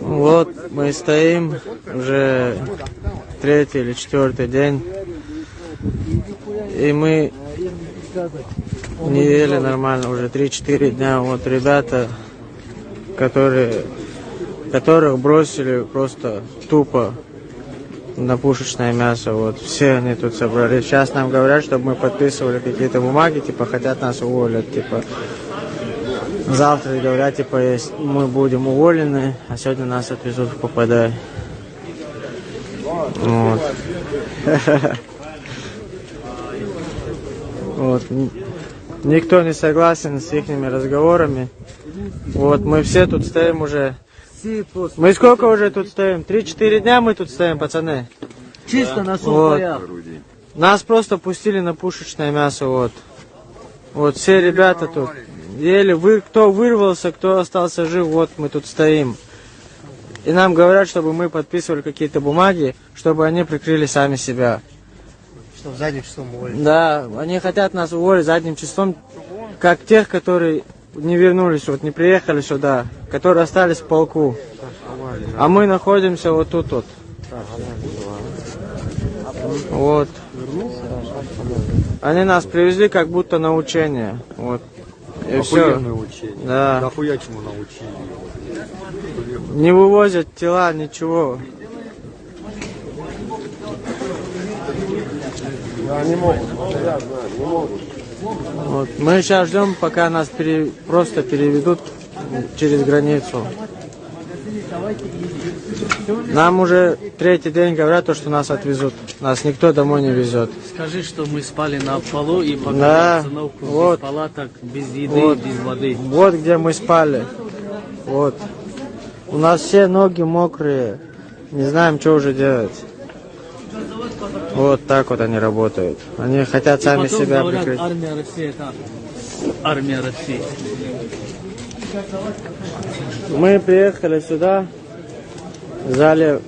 Вот мы стоим уже третий или четвертый день. И мы не ели нормально уже 3-4 дня. Вот ребята, которые, которых бросили просто тупо на пушечное мясо. Вот все они тут собрались. Сейчас нам говорят, чтобы мы подписывали какие-то бумаги, типа хотят нас уволить, типа завтра говорят, типа мы будем уволены, а сегодня нас отвезут в ППД. Вот. Вот. Никто не согласен с их разговорами. Вот мы все тут стоим уже. Мы сколько уже тут стоим? Три-четыре дня мы тут стоим, пацаны. Чисто на Вот. сухоях. Нас просто пустили на пушечное мясо, вот. Вот все ребята тут. Еле вы, кто вырвался, кто остался жив, вот мы тут стоим. И нам говорят, чтобы мы подписывали какие-то бумаги, чтобы они прикрыли сами себя. Что задним числом уволить. Да, они хотят нас уволить задним числом, как тех, которые не вернулись, вот не приехали сюда, которые остались в полку. А мы находимся вот тут вот. Вот. Они нас привезли как будто на учение. Вот. И все. Охуенное учение. Да. Нахуя чему научили? Не вывозят тела, ничего. Вот. Мы сейчас ждем, пока нас пере- просто переведут через границу. Нам уже третий день говорят, то, что нас отвезут. Нас никто домой не везет. Скажи, что мы спали на полу и пока Да, обстановку вот. без палаток, без еды, Вот. без воды. Вот где мы спали. Вот. У нас все ноги мокрые. Не знаем, что уже делать. Вот так вот они работают. Они хотят сами Потом себя говорят, прикрыть. армия России это армия России. Мы приехали сюда, взяли